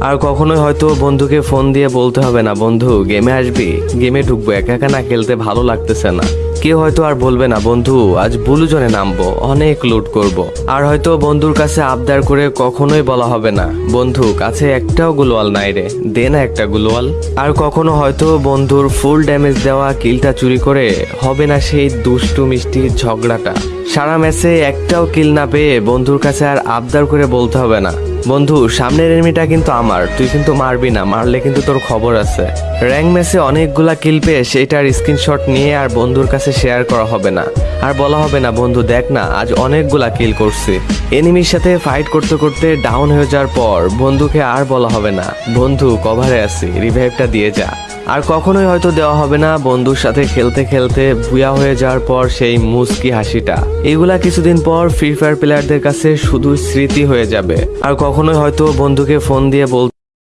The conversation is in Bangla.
আর কখনোই হয়তো বন্ধুকে ফোন দিয়ে বলতে হবে না, বন্ধু, গেমে আসবি? গেমে ঢুকবো, একা একা না খেলতে ভালো লাগতেছে না। কেউ হয়তো আর বলবে না, বন্ধু, আজ ব্লু জোনে নামবো, অনেক লুট করব। আর হয়তো বন্ধুর কাছে আবদার করে কখনোই বলা হবে না, বন্ধু, কাছে একটাও গুলোয়াল নাই রে, দে না একটা গুলোয়াল আর কখনো হয়তো বন্ধুর ফুল ড্যামেজ দেওয়া কিলটা চুরি করে হবে না সেই দুষ্টু মিষ্টি ঝগড়াটা। সারা ম্যাচে একটাও কিল না পেয়ে বন্ধুর কাছে আর আবদার করে বলতে হবে না। বন্ধু, সামনের এনিমিটা কিন্তু আমার। তুই কিন্তু মারবি না, মারলে কিন্তু তোর খবর আছে। র্যাঙ্ক ম্যাচে অনেকগুলা কিল পেয়ে সেইটার স্ক্রিনশট নিয়ে আর বন্ধুর কাছে শেয়ার করা হবে না। আর বলা হবে না, বন্ধু, দেখ না, আজ অনেকগুলা কিল করছি। এনিমির সাথে ফাইট করতে করতে ডাউন হয়ে যাওয়ার পর বন্ধুকে আর বলা হবে না। বন্ধু কভারে আছি রিভাইভটা দিয়ে যা। আর কখনোই হয়তো দেওয়া হবে না। বন্ধুর সাথে খেলতে খেলতে ভুয়া হয়ে যাওয়ার পর সেই মুস্কি হাসিটা। এগুলা কিছুদিন পর ফ্রি ফায়ার প্লেয়ারদের কাছে শুধু স্মৃতি হয়ে যাবে। আর কখনোই হয়তো বন্ধুকে ফোন দিয়ে বল